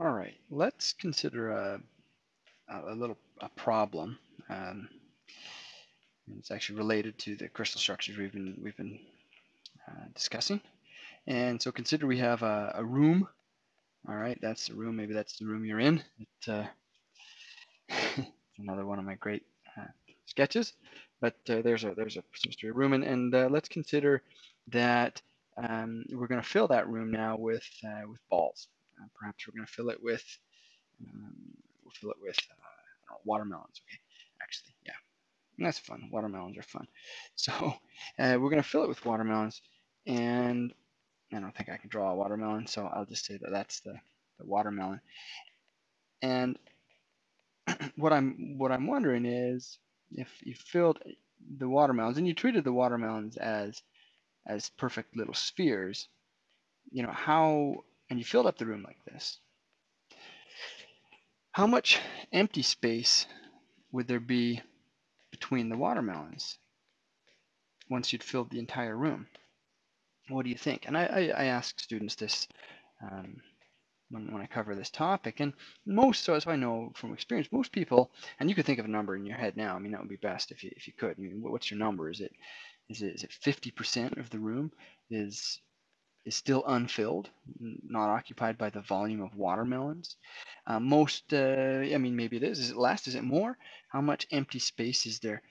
All right, let's consider a, a little a problem. Um, it's actually related to the crystal structures we've been we've been uh, discussing. And so consider we have a, a, room. All right, that's the room. Maybe that's the room you're in. It, uh, another one of my great uh, sketches. But uh, there's a there's a a room, and, and uh, let's consider that um, we're going to fill that room now with uh, with balls. Uh, perhaps we're going to fill it with um, we'll fill it with uh, know, watermelons. Okay, actually, yeah, that's fun. Watermelons are fun. So uh, we're going to fill it with watermelons, and I don't think I can draw a watermelon, so I'll just say that that's the, the watermelon. And what I'm what I'm wondering is if you filled the watermelons and you treated the watermelons as as perfect little spheres, you know, how and you filled up the room like this, how much empty space would there be between the watermelons once you'd filled the entire room? What do you think? And I, I, I ask students this um, when, when I cover this topic, and most, so as I know from experience, most people, and you could think of a number in your head now. I mean, that would be best if you if you could. I mean, what's your number? Is it is it is it 50% of the room is is still unfilled, not occupied by the volume of watermelons. Uh, most, uh, I mean, maybe it is. Is it less? Is it more? How much empty space is there?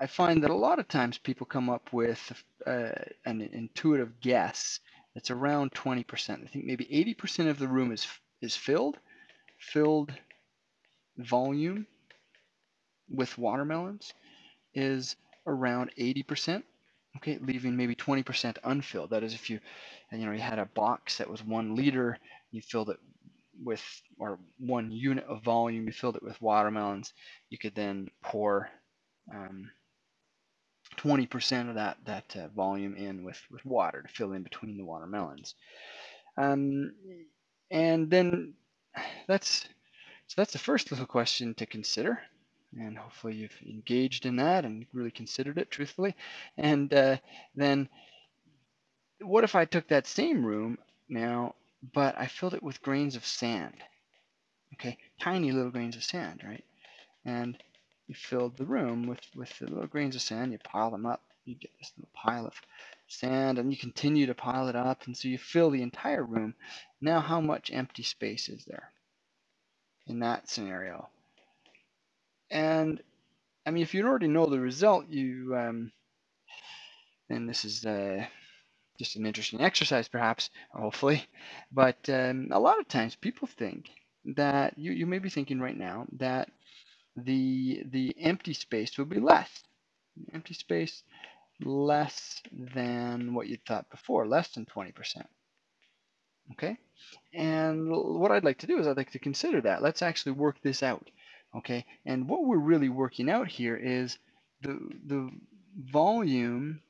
I find that a lot of times people come up with uh, an intuitive guess that's around 20%. I think maybe 80% of the room is is filled, filled volume with watermelons is around 80% okay, leaving maybe 20% unfilled. That is, if you, you know, you had a box that was one liter, you filled it with, or one unit of volume, you filled it with watermelons, you could then pour 20% um, of that that uh, volume in with with water to fill in between the watermelons. Um, and then that's so that's the first little question to consider and hopefully you've engaged in that and really considered it truthfully. And uh, then what if I took that same room now, but I filled it with grains of sand? Okay, tiny little grains of sand, right? And you filled the room with, with the little grains of sand, you pile them up, you get this little pile of sand, and you continue to pile it up, and so you fill the entire room. Now, how much empty space is there in that scenario? And I mean, if you already know the result, you um, and this is uh, just an interesting exercise, perhaps, hopefully. But um, a lot of times, people think that you you may be thinking right now that the the empty space will be less, empty space less than what you thought before, less than 20%. Okay, and what I'd like to do is I'd like to consider that. Let's actually work this out. Okay, and what we're really working out here is the, the volume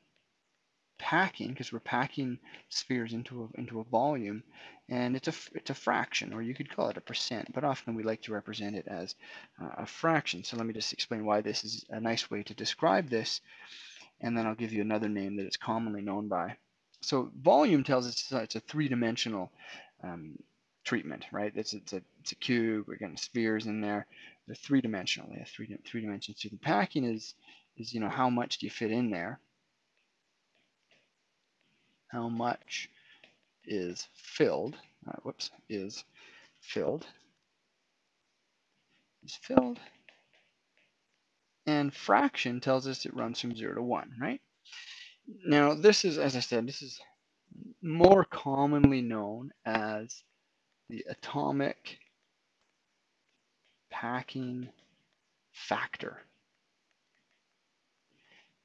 packing, because we're packing spheres into a, into a volume, and it's a, it's a fraction, or you could call it a percent, but often we like to represent it as uh, a fraction. So let me just explain why this is a nice way to describe this, and then I'll give you another name that it's commonly known by. So volume tells us it's a three-dimensional um, treatment, right? It's, it's, a, it's a cube, we're getting spheres in there they're three dimensional. They have three three dimensions. So the packing is is you know how much do you fit in there? How much is filled? Uh, whoops, is filled. Is filled. And fraction tells us it runs from zero to one, right? Now this is, as I said, this is more commonly known as the atomic packing factor,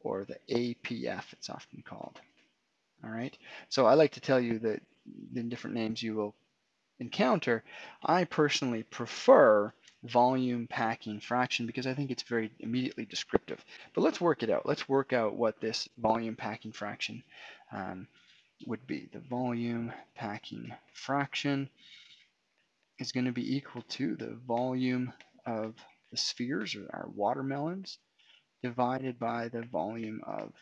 or the APF, it's often called. All right, so I like to tell you that the different names you will encounter, I personally prefer volume packing fraction because I think it's very immediately descriptive. But let's work it out. Let's work out what this volume packing fraction um, would be. The volume packing fraction is going to be equal to the volume of the spheres or our watermelons divided by the volume of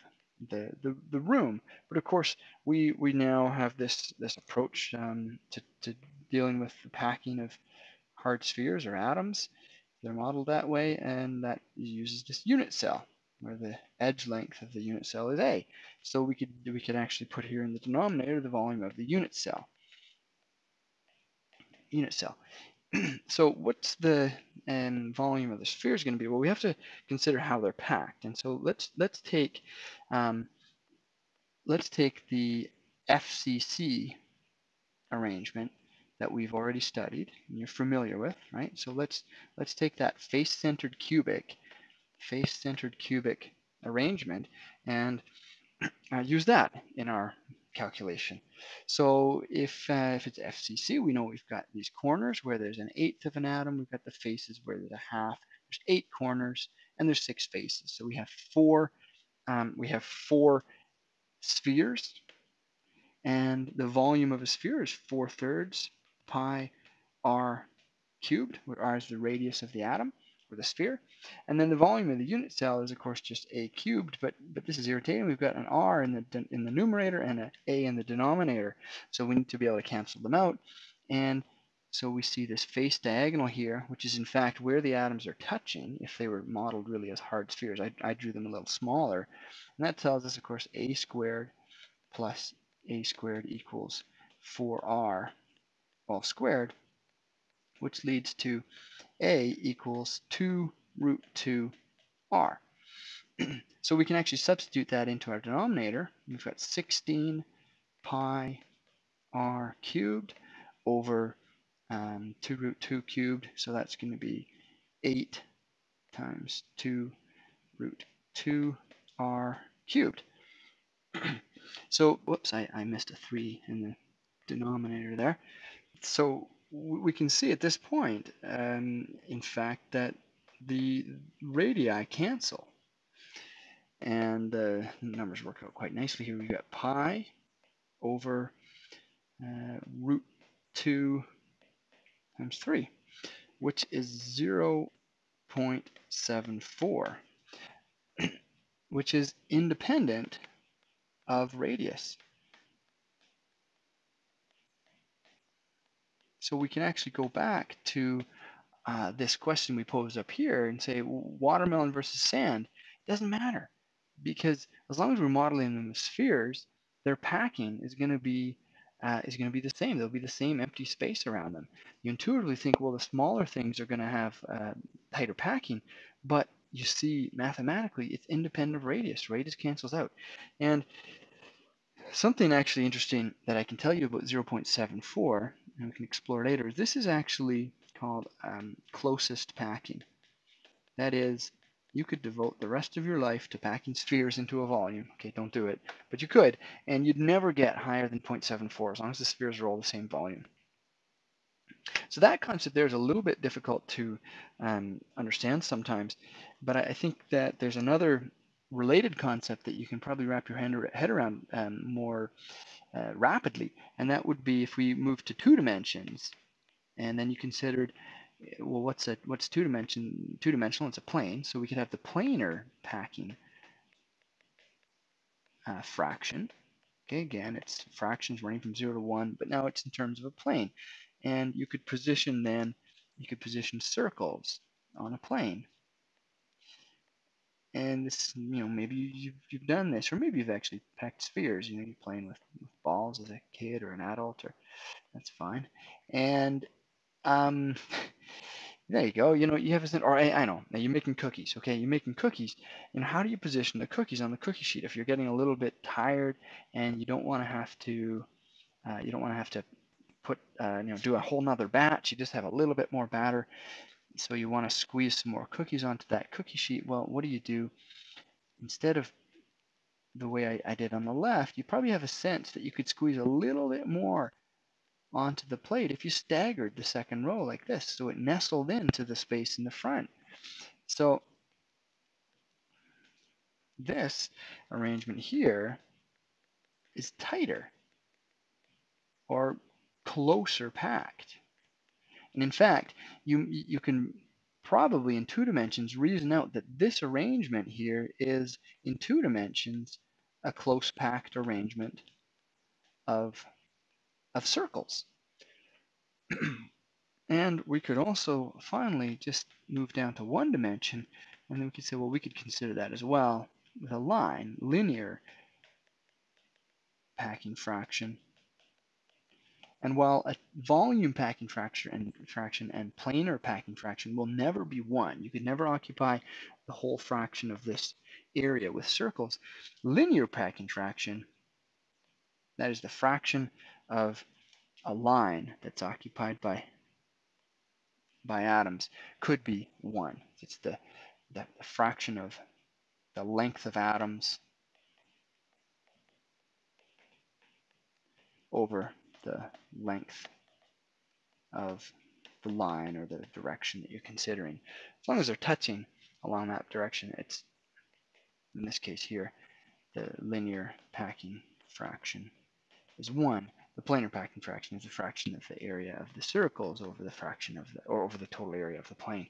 the, the, the room. But of course, we, we now have this, this approach um, to, to dealing with the packing of hard spheres or atoms. They're modeled that way, and that uses this unit cell, where the edge length of the unit cell is A. So we could we could actually put here in the denominator the volume of the unit cell. Unit cell. so what's the um, volume of the spheres going to be? Well, we have to consider how they're packed, and so let's let's take um, let's take the FCC arrangement that we've already studied and you're familiar with, right? So let's let's take that face-centered cubic, face-centered cubic arrangement and uh, use that in our calculation. So if uh, if it's FCC, we know we've got these corners where there's an eighth of an atom. We've got the faces where there's a half. There's eight corners and there's six faces. So we have four um, we have four spheres and the volume of a sphere is 4 thirds pi r cubed, where r is the radius of the atom or the sphere. And then the volume of the unit cell is of course just a cubed, but but this is irritating. We've got an r in the in the numerator and an a in the denominator, so we need to be able to cancel them out. And so we see this face diagonal here, which is in fact where the atoms are touching. If they were modeled really as hard spheres, I, I drew them a little smaller, and that tells us, of course, a squared plus a squared equals 4r all squared, which leads to a equals 2 root 2 r. so we can actually substitute that into our denominator. We've got 16 pi r cubed over um, 2 root 2 cubed, so that's going to be 8 times 2 root 2 r cubed. so, whoops, I, I missed a 3 in the denominator there so we can see at this point, um, in fact, that the radii cancel. And the numbers work out quite nicely here. We've got pi over uh, root 2 times 3, which is 0 0.74, which is independent of radius. So we can actually go back to uh, this question we posed up here and say watermelon versus sand. It doesn't matter because as long as we're modeling them as spheres, their packing is going to be uh, is going to be the same. There'll be the same empty space around them. You intuitively think, well, the smaller things are going to have uh, tighter packing, but you see mathematically it's independent of radius. Radius cancels out. And something actually interesting that I can tell you about 0.74 and we can explore later. This is actually called um, closest packing. That is, you could devote the rest of your life to packing spheres into a volume. Okay, don't do it, but you could, and you'd never get higher than 0.74 as long as the spheres are all the same volume. So that concept there is a little bit difficult to um, understand sometimes, but I think that there's another related concept that you can probably wrap your head around um, more uh, rapidly, and that would be if we move to two dimensions, and then you considered, uh, well, what's a what's two dimension two dimensional? It's a plane, so we could have the planar packing uh, fraction. Okay, again, it's fractions running from zero to one, but now it's in terms of a plane, and you could position then you could position circles on a plane and this you know maybe you've, you've done this or maybe you've actually packed spheres you know you're playing with, with balls as a kid or an adult or that's fine. And um there you go you know you have a or I, I know now you're making cookies okay? You're making cookies and how do you position the cookies on the cookie sheet if you're getting a little bit tired and you don't want to have to uh, you don't want to have to put uh, you know do a whole nother batch you just have a little bit more batter so you want to squeeze some more cookies onto that cookie sheet. Well, what do you do? Instead of the way I, I did on the left, you probably have a sense that you could squeeze a little bit more onto the plate if you staggered the second row like this, so it nestled into the space in the front. So this arrangement here is tighter or closer packed. And in fact, you, you can probably in two dimensions reason out that this arrangement here is in two dimensions a close packed arrangement of, of circles. and we could also finally just move down to one dimension, and then we could say, well, we could consider that as well with a line, linear packing fraction. And while a volume packing fraction and, fraction and planar packing fraction will never be one, you could never occupy the whole fraction of this area with circles, linear packing fraction, that is the fraction of a line that's occupied by by atoms, could be one. It's the, the, the fraction of the length of atoms over the length of the line or the direction that you're considering. As long as they're touching along that direction, it's, in this case here, the linear packing fraction is 1. The planar packing fraction is a fraction of the area of the circles over the fraction of the, or over the total area of the plane.